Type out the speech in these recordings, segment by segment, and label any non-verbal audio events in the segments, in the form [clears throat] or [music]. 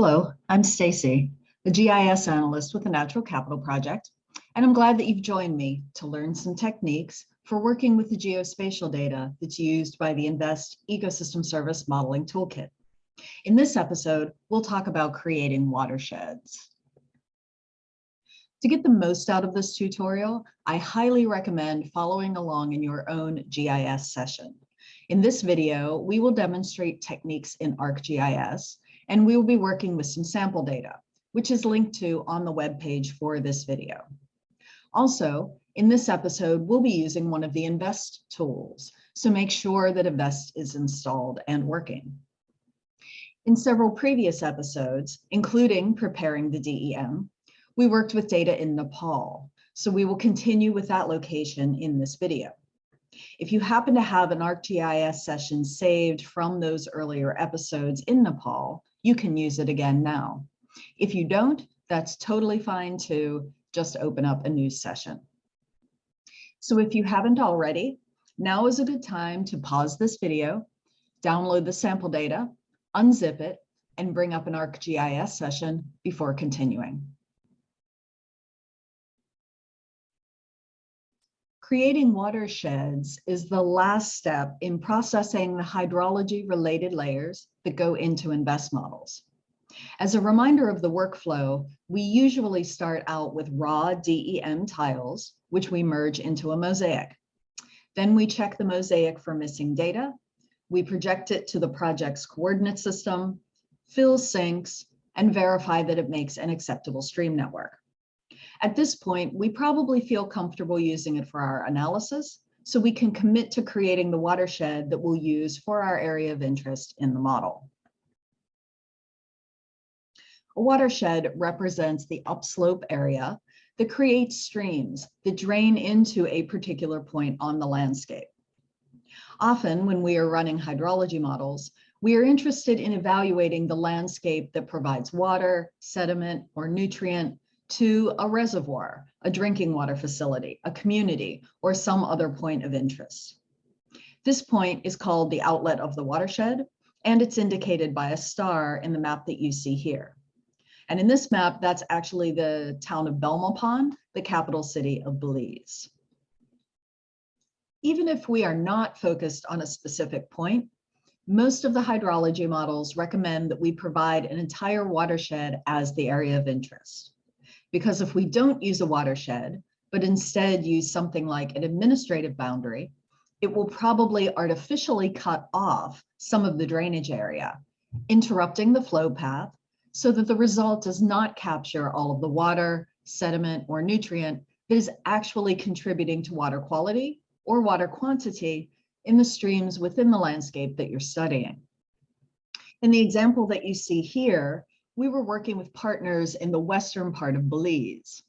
Hello, I'm Stacy, a GIS analyst with the Natural Capital Project, and I'm glad that you've joined me to learn some techniques for working with the geospatial data that's used by the InVEST Ecosystem Service Modeling Toolkit. In this episode, we'll talk about creating watersheds. To get the most out of this tutorial, I highly recommend following along in your own GIS session. In this video, we will demonstrate techniques in ArcGIS, and we will be working with some sample data, which is linked to on the web page for this video. Also, in this episode, we'll be using one of the InVEST tools, so make sure that InVEST is installed and working. In several previous episodes, including preparing the DEM, we worked with data in Nepal, so we will continue with that location in this video. If you happen to have an ArcGIS session saved from those earlier episodes in Nepal, you can use it again now. If you don't, that's totally fine too. Just open up a new session. So if you haven't already, now is a good time to pause this video, download the sample data, unzip it, and bring up an ArcGIS session before continuing. Creating watersheds is the last step in processing the hydrology related layers that go into InVEST models. As a reminder of the workflow, we usually start out with raw DEM tiles, which we merge into a mosaic. Then we check the mosaic for missing data. We project it to the project's coordinate system, fill sinks, and verify that it makes an acceptable stream network. At this point, we probably feel comfortable using it for our analysis, so we can commit to creating the watershed that we'll use for our area of interest in the model. A watershed represents the upslope area that creates streams that drain into a particular point on the landscape. Often when we are running hydrology models, we are interested in evaluating the landscape that provides water, sediment, or nutrient to a reservoir, a drinking water facility, a community, or some other point of interest. This point is called the outlet of the watershed, and it's indicated by a star in the map that you see here. And in this map, that's actually the town of Belmopan, the capital city of Belize. Even if we are not focused on a specific point, most of the hydrology models recommend that we provide an entire watershed as the area of interest. Because if we don't use a watershed, but instead use something like an administrative boundary, it will probably artificially cut off some of the drainage area, interrupting the flow path so that the result does not capture all of the water, sediment, or nutrient that is actually contributing to water quality or water quantity in the streams within the landscape that you're studying. In the example that you see here, we were working with partners in the western part of Belize,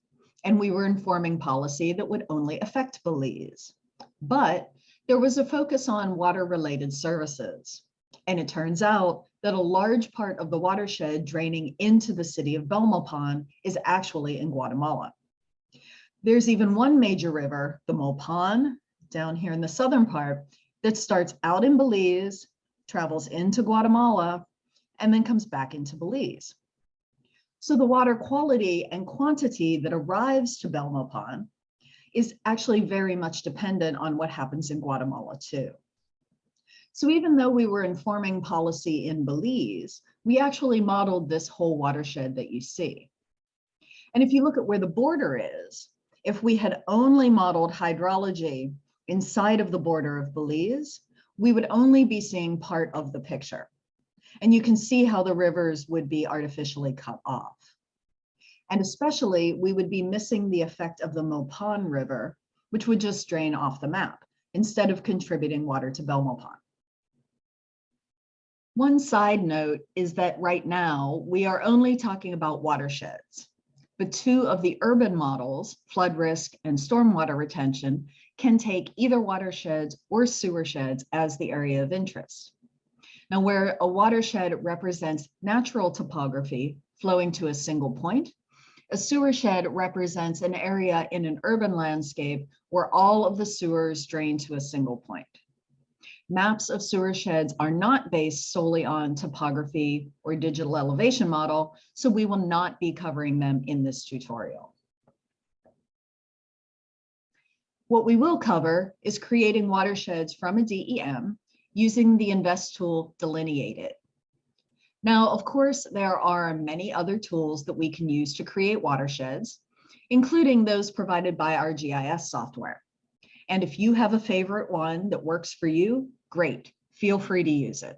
and we were informing policy that would only affect Belize. But there was a focus on water-related services. And it turns out that a large part of the watershed draining into the city of Belmopan is actually in Guatemala. There's even one major river, the Mopan, down here in the southern part, that starts out in Belize, travels into Guatemala, and then comes back into Belize. So the water quality and quantity that arrives to Belmopan is actually very much dependent on what happens in Guatemala too. So even though we were informing policy in Belize, we actually modeled this whole watershed that you see. And if you look at where the border is, if we had only modeled hydrology inside of the border of Belize, we would only be seeing part of the picture. And you can see how the rivers would be artificially cut off. And especially we would be missing the effect of the Mopan River, which would just drain off the map instead of contributing water to Belmopan. One side note is that right now we are only talking about watersheds, but two of the urban models, flood risk and stormwater retention, can take either watersheds or sewer sheds as the area of interest. Now, where a watershed represents natural topography flowing to a single point, a sewer shed represents an area in an urban landscape where all of the sewers drain to a single point. Maps of sewer sheds are not based solely on topography or digital elevation model, so we will not be covering them in this tutorial. What we will cover is creating watersheds from a DEM using the InVEST tool Delineate It. Now, of course, there are many other tools that we can use to create watersheds, including those provided by our GIS software. And if you have a favorite one that works for you, great, feel free to use it.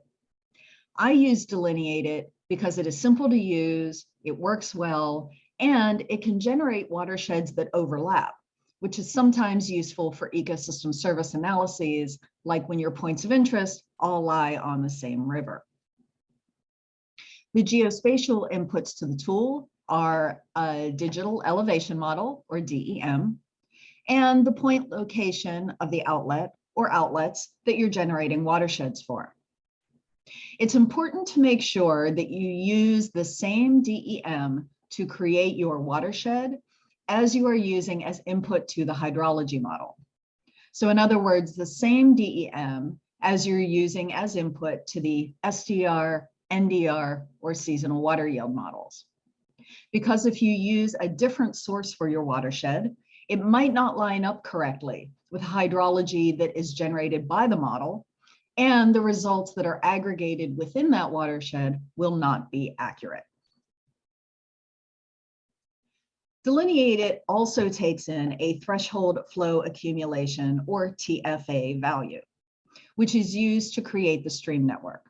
I use Delineate It because it is simple to use, it works well, and it can generate watersheds that overlap which is sometimes useful for ecosystem service analyses, like when your points of interest all lie on the same river. The geospatial inputs to the tool are a digital elevation model, or DEM, and the point location of the outlet or outlets that you're generating watersheds for. It's important to make sure that you use the same DEM to create your watershed as you are using as input to the hydrology model. So in other words, the same DEM as you're using as input to the SDR, NDR, or seasonal water yield models. Because if you use a different source for your watershed, it might not line up correctly with hydrology that is generated by the model, and the results that are aggregated within that watershed will not be accurate. Delineate It also takes in a threshold flow accumulation or TFA value, which is used to create the stream network.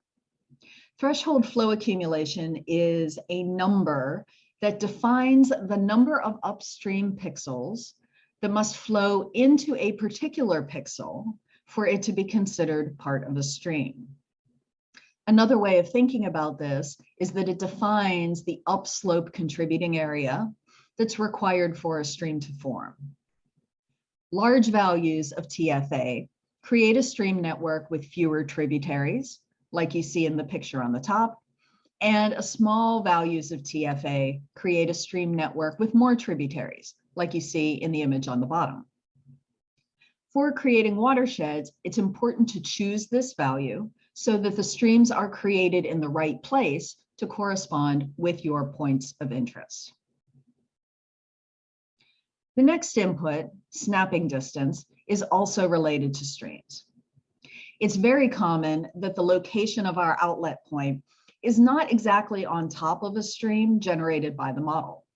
Threshold flow accumulation is a number that defines the number of upstream pixels that must flow into a particular pixel for it to be considered part of a stream. Another way of thinking about this is that it defines the upslope contributing area that's required for a stream to form. Large values of TFA create a stream network with fewer tributaries, like you see in the picture on the top, and a small values of TFA create a stream network with more tributaries, like you see in the image on the bottom. For creating watersheds, it's important to choose this value so that the streams are created in the right place to correspond with your points of interest. The next input, snapping distance, is also related to streams. It's very common that the location of our outlet point is not exactly on top of a stream generated by the model.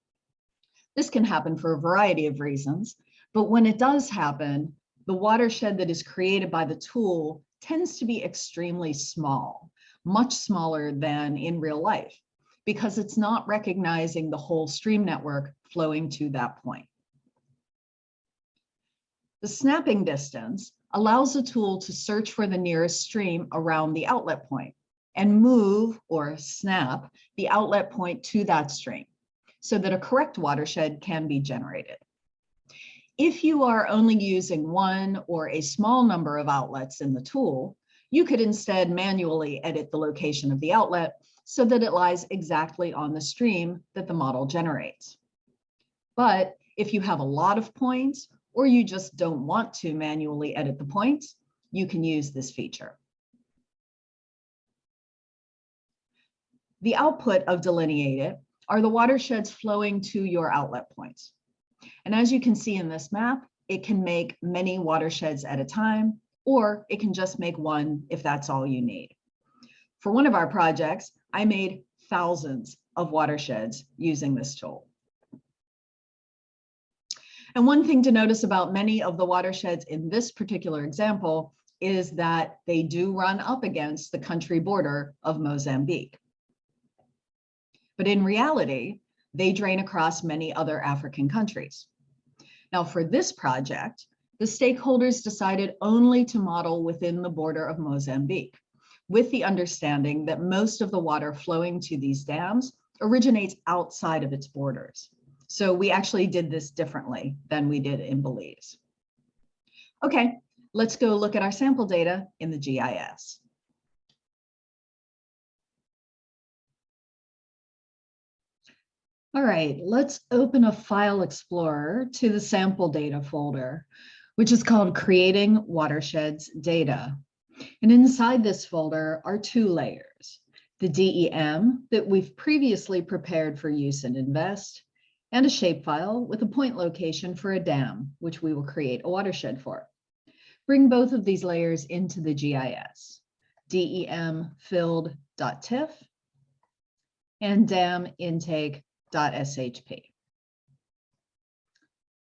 This can happen for a variety of reasons, but when it does happen, the watershed that is created by the tool tends to be extremely small, much smaller than in real life, because it's not recognizing the whole stream network flowing to that point. The snapping distance allows the tool to search for the nearest stream around the outlet point and move or snap the outlet point to that stream so that a correct watershed can be generated. If you are only using one or a small number of outlets in the tool, you could instead manually edit the location of the outlet so that it lies exactly on the stream that the model generates. But if you have a lot of points or you just don't want to manually edit the point, you can use this feature. The output of Delineate It are the watersheds flowing to your outlet points. And as you can see in this map, it can make many watersheds at a time, or it can just make one if that's all you need. For one of our projects, I made thousands of watersheds using this tool. And one thing to notice about many of the watersheds in this particular example is that they do run up against the country border of Mozambique. But in reality, they drain across many other African countries. Now for this project, the stakeholders decided only to model within the border of Mozambique, with the understanding that most of the water flowing to these dams originates outside of its borders. So we actually did this differently than we did in Belize. Okay, let's go look at our sample data in the GIS. All right, let's open a file explorer to the sample data folder, which is called Creating Watersheds Data. And inside this folder are two layers, the DEM that we've previously prepared for use in InVEST, and a shapefile with a point location for a dam, which we will create a watershed for. Bring both of these layers into the GIS, DEM filled.tiff and dam intake.shp.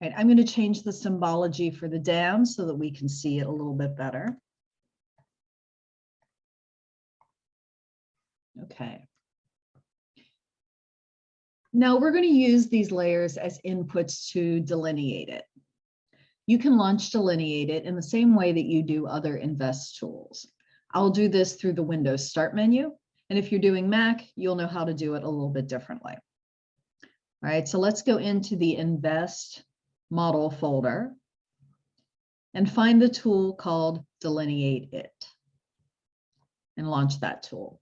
Right, I'm going to change the symbology for the dam so that we can see it a little bit better. Okay. Now we're going to use these layers as inputs to delineate it. You can launch delineate it in the same way that you do other InVEST tools. I'll do this through the Windows Start menu. And if you're doing Mac, you'll know how to do it a little bit differently. All right, so let's go into the InVEST model folder and find the tool called delineate it and launch that tool.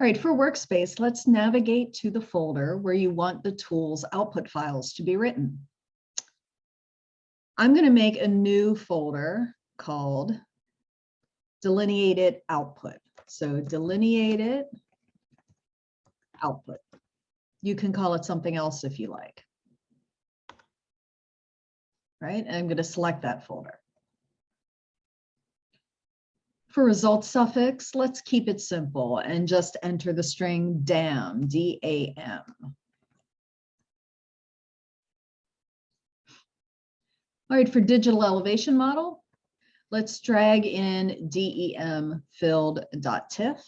All right, for workspace, let's navigate to the folder where you want the tool's output files to be written. I'm going to make a new folder called delineated output. So delineated output. You can call it something else if you like. Right, and I'm going to select that folder. For result suffix, let's keep it simple and just enter the string dam, D-A-M. All right, for digital elevation model, let's drag in DEM filled.tiff.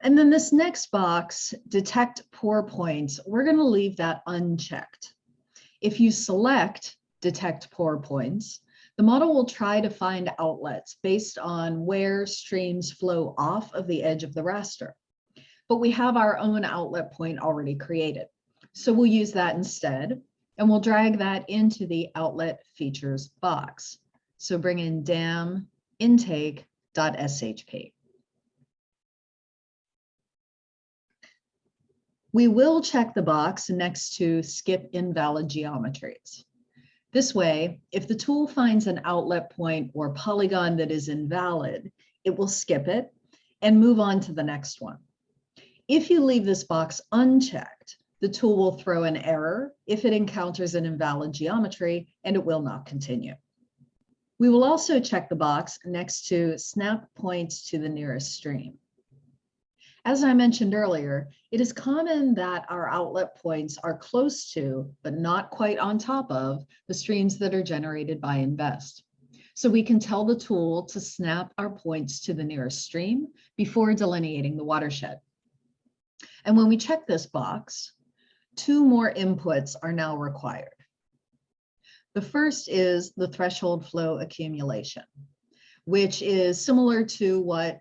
And then this next box, detect pour points, we're going to leave that unchecked. If you select detect pour points, the model will try to find outlets based on where streams flow off of the edge of the raster. But we have our own outlet point already created. So we'll use that instead, and we'll drag that into the outlet features box. So bring in dam intake.shp. We will check the box next to skip invalid geometries. This way, if the tool finds an outlet point or polygon that is invalid, it will skip it and move on to the next one. If you leave this box unchecked, the tool will throw an error if it encounters an invalid geometry and it will not continue. We will also check the box next to snap points to the nearest stream. As I mentioned earlier, it is common that our outlet points are close to, but not quite on top of, the streams that are generated by InVEST. So we can tell the tool to snap our points to the nearest stream before delineating the watershed. And when we check this box, two more inputs are now required. The first is the threshold flow accumulation, which is similar to what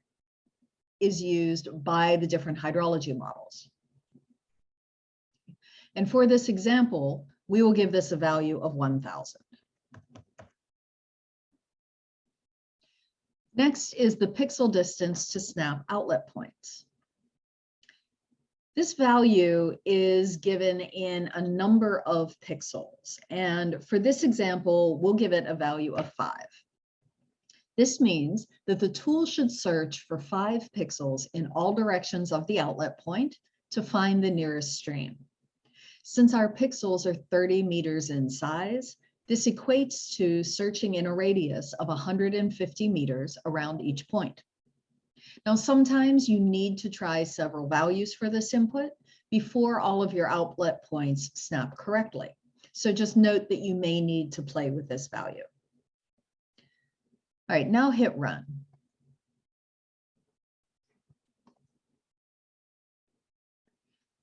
is used by the different hydrology models. And for this example, we will give this a value of 1000. Next is the pixel distance to snap outlet points. This value is given in a number of pixels. And for this example, we'll give it a value of five. This means that the tool should search for five pixels in all directions of the outlet point to find the nearest stream. Since our pixels are 30 meters in size, this equates to searching in a radius of 150 meters around each point. Now, sometimes you need to try several values for this input before all of your outlet points snap correctly. So just note that you may need to play with this value. All right, now hit run.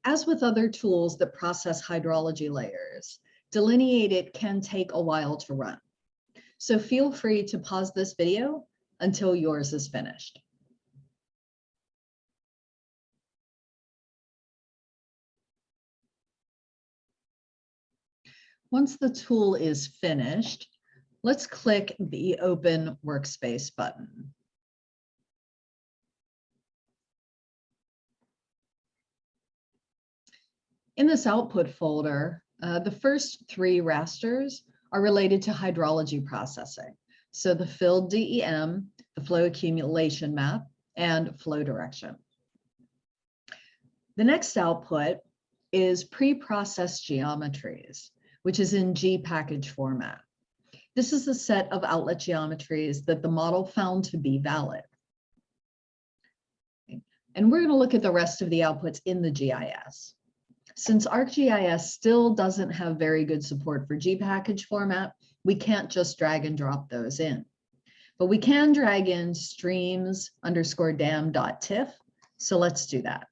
As with other tools that process hydrology layers, Delineate It can take a while to run. So feel free to pause this video until yours is finished. Once the tool is finished, Let's click the Open Workspace button. In this output folder, uh, the first three rasters are related to hydrology processing. So the filled DEM, the flow accumulation map, and flow direction. The next output is pre-processed geometries, which is in G package format. This is the set of outlet geometries that the model found to be valid. And we're going to look at the rest of the outputs in the GIS. Since ArcGIS still doesn't have very good support for G package format, we can't just drag and drop those in. But we can drag in streams underscore dam dot tiff. So let's do that.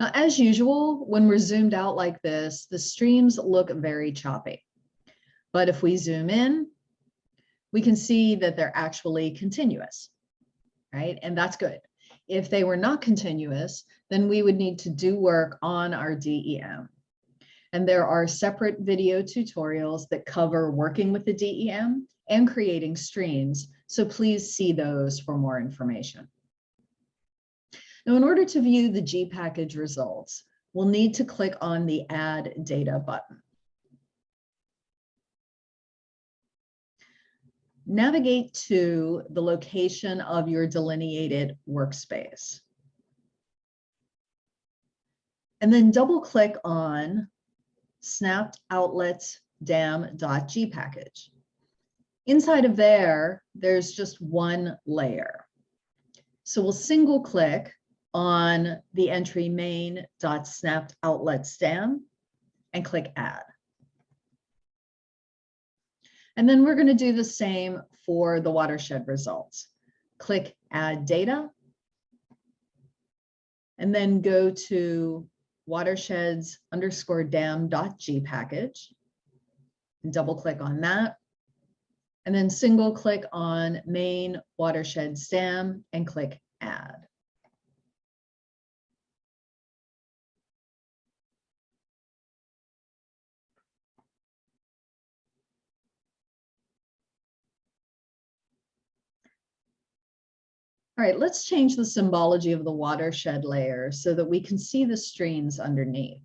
Now, as usual, when we're zoomed out like this, the streams look very choppy. But if we zoom in, we can see that they're actually continuous, right? And that's good. If they were not continuous, then we would need to do work on our DEM. And there are separate video tutorials that cover working with the DEM and creating streams. So please see those for more information. Now, in order to view the G package results, we'll need to click on the Add Data button. Navigate to the location of your delineated workspace. And then double click on snapped outlets dam.g package. Inside of there, there's just one layer. So we'll single click on the entry main dot snapped outlet dam and click add. And then we're going to do the same for the watershed results. Click add data and then go to watersheds underscore dam dot g package and double click on that. And then single click on main watershed dam and click add. All right, let's change the symbology of the watershed layer so that we can see the streams underneath.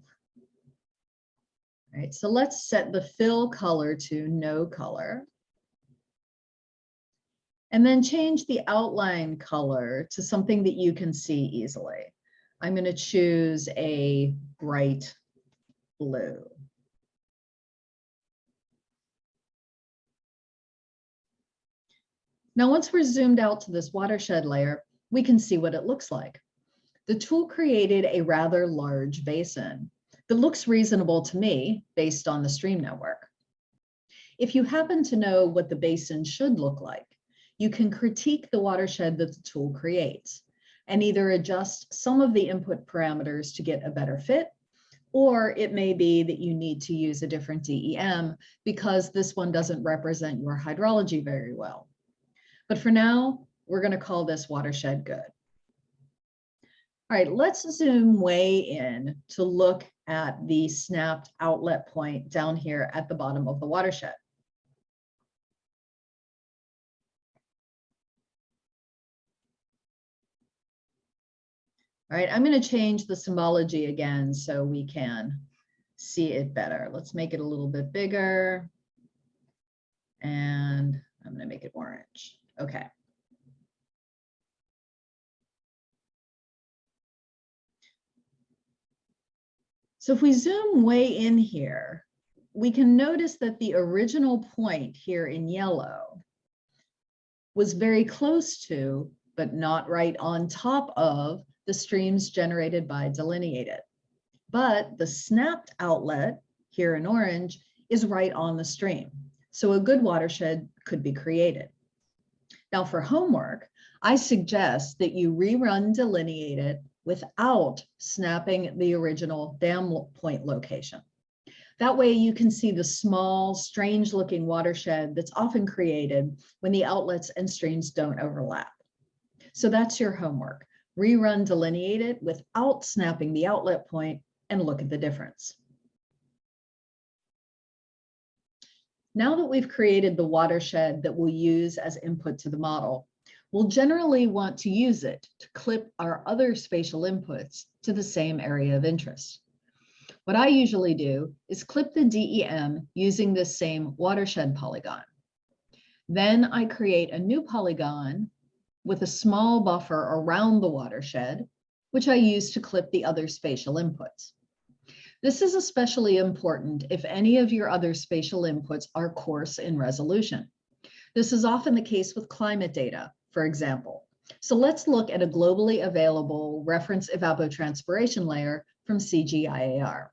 All right, so let's set the fill color to no color. And then change the outline color to something that you can see easily. I'm going to choose a bright blue. Now, once we're zoomed out to this watershed layer, we can see what it looks like. The tool created a rather large basin that looks reasonable to me based on the stream network. If you happen to know what the basin should look like, you can critique the watershed that the tool creates and either adjust some of the input parameters to get a better fit, or it may be that you need to use a different DEM because this one doesn't represent your hydrology very well. But for now, we're going to call this watershed good. All right, let's zoom way in to look at the snapped outlet point down here at the bottom of the watershed. All right, I'm going to change the symbology again so we can see it better. Let's make it a little bit bigger. And I'm going to make it orange. Okay. So if we zoom way in here, we can notice that the original point here in yellow was very close to, but not right on top of the streams generated by Delineate It. But the snapped outlet here in orange is right on the stream. So a good watershed could be created. Now for homework, I suggest that you rerun Delineate It without snapping the original dam point location. That way you can see the small, strange looking watershed that's often created when the outlets and streams don't overlap. So that's your homework. Rerun Delineate It without snapping the outlet point and look at the difference. Now that we've created the watershed that we'll use as input to the model, we'll generally want to use it to clip our other spatial inputs to the same area of interest. What I usually do is clip the DEM using this same watershed polygon. Then I create a new polygon with a small buffer around the watershed, which I use to clip the other spatial inputs. This is especially important if any of your other spatial inputs are coarse in resolution. This is often the case with climate data, for example. So let's look at a globally available reference evapotranspiration layer from CGIAR.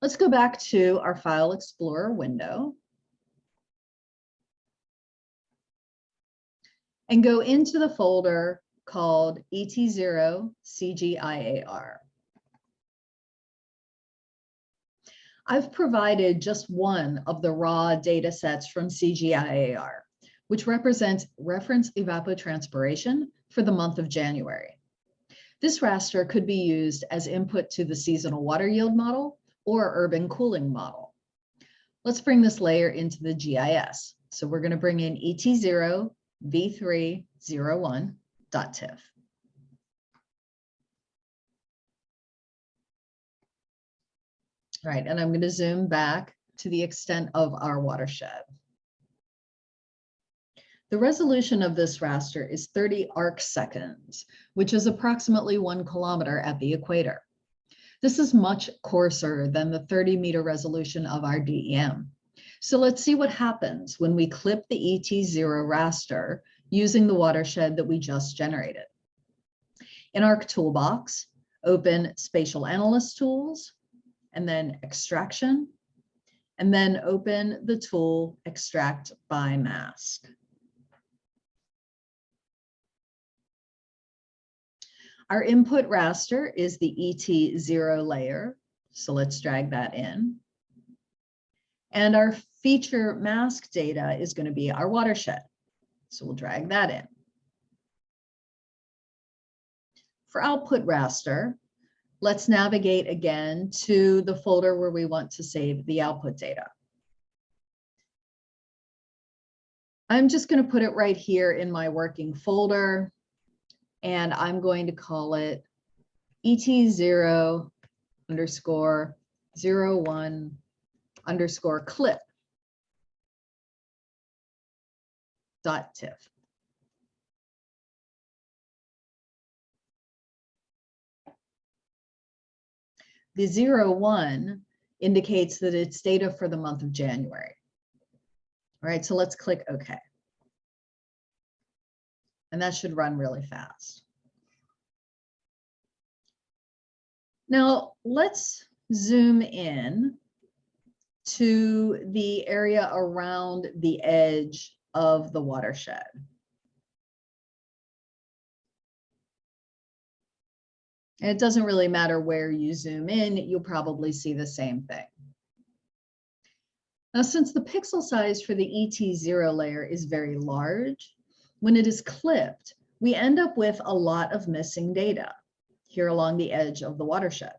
Let's go back to our File Explorer window. And go into the folder called ET0 CGIAR. I've provided just one of the raw data sets from CGIAR, which represents reference evapotranspiration for the month of January. This raster could be used as input to the seasonal water yield model or urban cooling model. Let's bring this layer into the GIS. So we're going to bring in ET0 v301.tiff. Right, and I'm going to zoom back to the extent of our watershed. The resolution of this raster is 30 arc seconds, which is approximately one kilometer at the equator. This is much coarser than the 30 meter resolution of our DEM. So let's see what happens when we clip the ET0 raster using the watershed that we just generated. In ARC Toolbox, open Spatial Analyst Tools, and then extraction, and then open the tool extract by mask. Our input raster is the ET0 layer. So let's drag that in. And our feature mask data is going to be our watershed. So we'll drag that in. For output raster, Let's navigate again to the folder where we want to save the output data. I'm just going to put it right here in my working folder, and I'm going to call it ET0 underscore 01 underscore clip dot tiff. The zero one indicates that it's data for the month of January. All right, so let's click OK. And that should run really fast. Now let's zoom in to the area around the edge of the watershed. And it doesn't really matter where you zoom in, you'll probably see the same thing. Now, since the pixel size for the ET0 layer is very large, when it is clipped, we end up with a lot of missing data here along the edge of the watershed.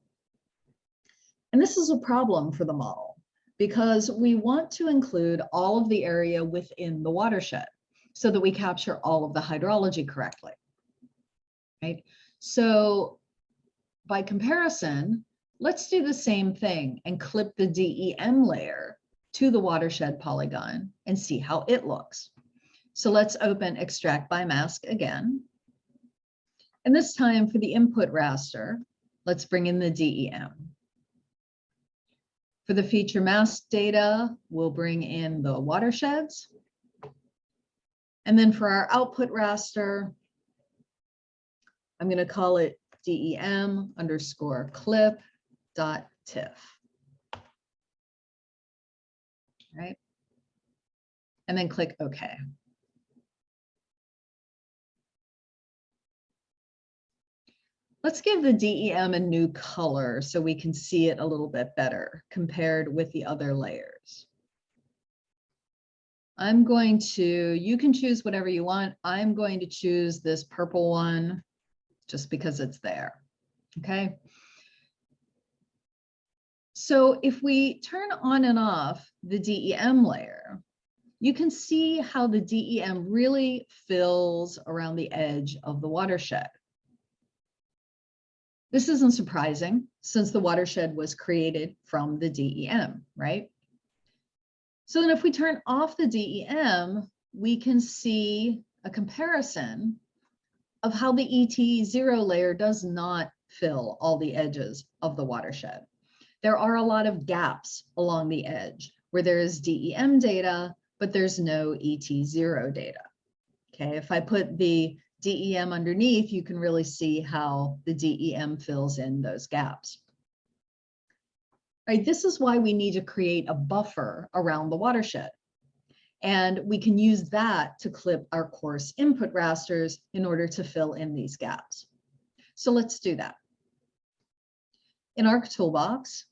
And this is a problem for the model because we want to include all of the area within the watershed so that we capture all of the hydrology correctly, right? So by comparison, let's do the same thing and clip the DEM layer to the watershed polygon and see how it looks. So let's open extract by mask again. And this time for the input raster, let's bring in the DEM. For the feature mask data, we'll bring in the watersheds. And then for our output raster, I'm going to call it dem underscore clip dot tiff. Right. And then click OK. Let's give the DEM a new color so we can see it a little bit better compared with the other layers. I'm going to, you can choose whatever you want. I'm going to choose this purple one just because it's there. Okay. So if we turn on and off the DEM layer, you can see how the DEM really fills around the edge of the watershed. This isn't surprising since the watershed was created from the DEM, right? So then if we turn off the DEM, we can see a comparison of how the ET0 layer does not fill all the edges of the watershed. There are a lot of gaps along the edge where there is DEM data, but there's no ET0 data. Okay, if I put the DEM underneath, you can really see how the DEM fills in those gaps. Right, this is why we need to create a buffer around the watershed. And we can use that to clip our coarse input rasters in order to fill in these gaps. So let's do that. In ARC Toolbox,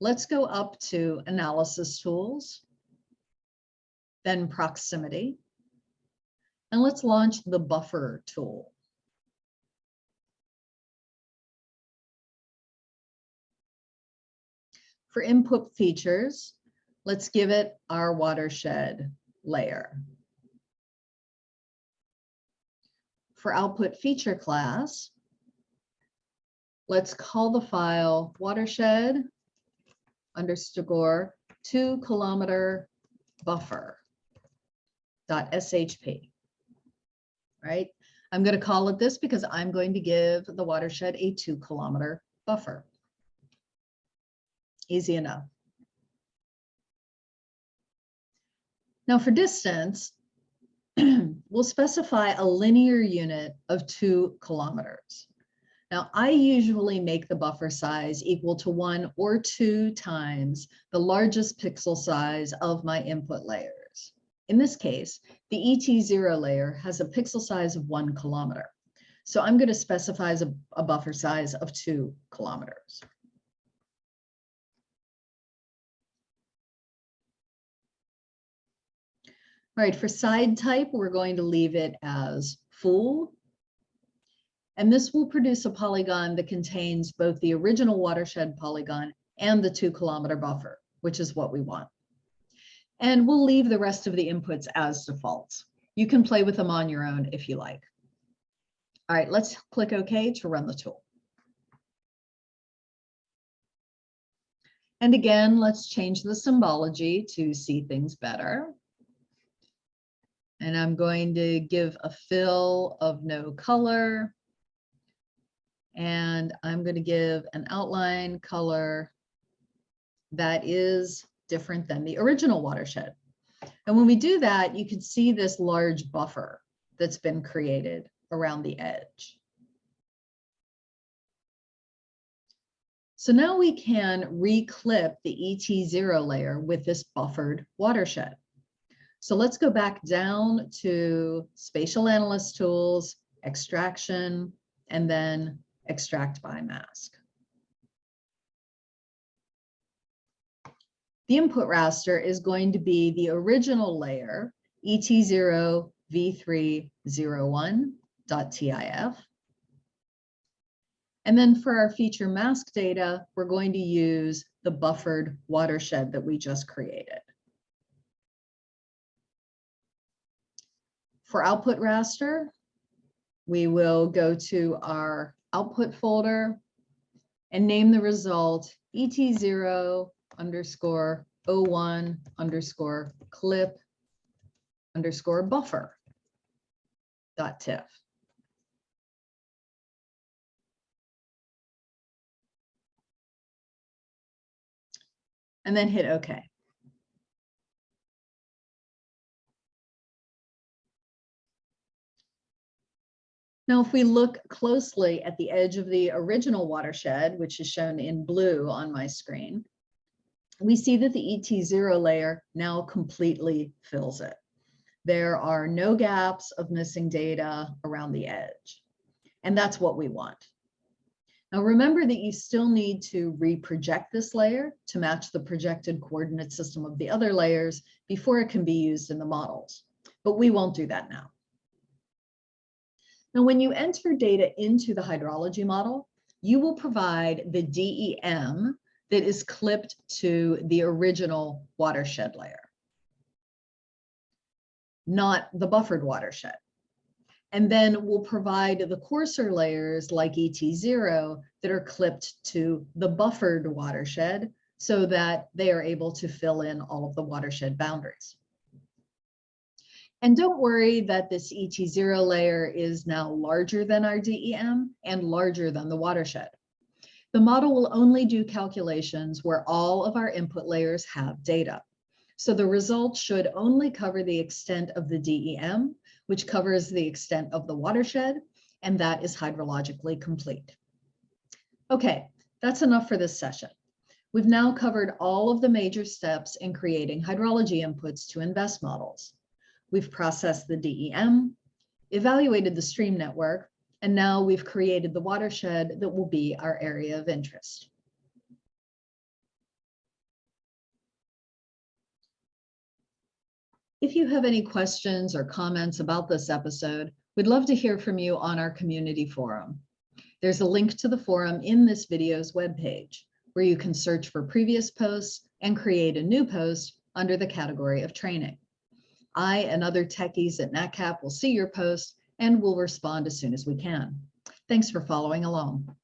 let's go up to Analysis Tools, then Proximity, and let's launch the Buffer tool. For input features, let's give it our watershed layer. For output feature class, let's call the file watershed underscore two kilometer buffer dot shp, right? I'm going to call it this because I'm going to give the watershed a two kilometer buffer. Easy enough. Now for distance, [clears throat] we'll specify a linear unit of two kilometers. Now I usually make the buffer size equal to one or two times the largest pixel size of my input layers. In this case, the ET0 layer has a pixel size of one kilometer. So I'm going to specify a, a buffer size of two kilometers. All right, for side type, we're going to leave it as full. And this will produce a polygon that contains both the original watershed polygon and the two kilometer buffer, which is what we want. And we'll leave the rest of the inputs as defaults. You can play with them on your own if you like. All right, let's click OK to run the tool. And again, let's change the symbology to see things better. And I'm going to give a fill of no color. And I'm going to give an outline color that is different than the original watershed. And when we do that, you can see this large buffer that's been created around the edge. So now we can reclip the ET0 layer with this buffered watershed. So let's go back down to spatial analyst tools, extraction, and then extract by mask. The input raster is going to be the original layer, ET0 v301.tif. And then for our feature mask data, we're going to use the buffered watershed that we just created. For output raster, we will go to our output folder and name the result ET0 underscore 01 underscore clip underscore buffer dot tiff. And then hit OK. Now, if we look closely at the edge of the original watershed, which is shown in blue on my screen, we see that the ET0 layer now completely fills it. There are no gaps of missing data around the edge. And that's what we want. Now remember that you still need to reproject this layer to match the projected coordinate system of the other layers before it can be used in the models. But we won't do that now. Now, when you enter data into the hydrology model, you will provide the DEM that is clipped to the original watershed layer. not the buffered watershed. And then we'll provide the coarser layers like ET0 that are clipped to the buffered watershed so that they are able to fill in all of the watershed boundaries. And don't worry that this ET0 layer is now larger than our DEM and larger than the watershed. The model will only do calculations where all of our input layers have data. So the results should only cover the extent of the DEM, which covers the extent of the watershed, and that is hydrologically complete. Okay, that's enough for this session. We've now covered all of the major steps in creating hydrology inputs to InVEST models. We've processed the DEM, evaluated the stream network, and now we've created the watershed that will be our area of interest. If you have any questions or comments about this episode, we'd love to hear from you on our community forum. There's a link to the forum in this video's webpage, where you can search for previous posts and create a new post under the category of training. I and other techies at NatCap will see your post and will respond as soon as we can. Thanks for following along.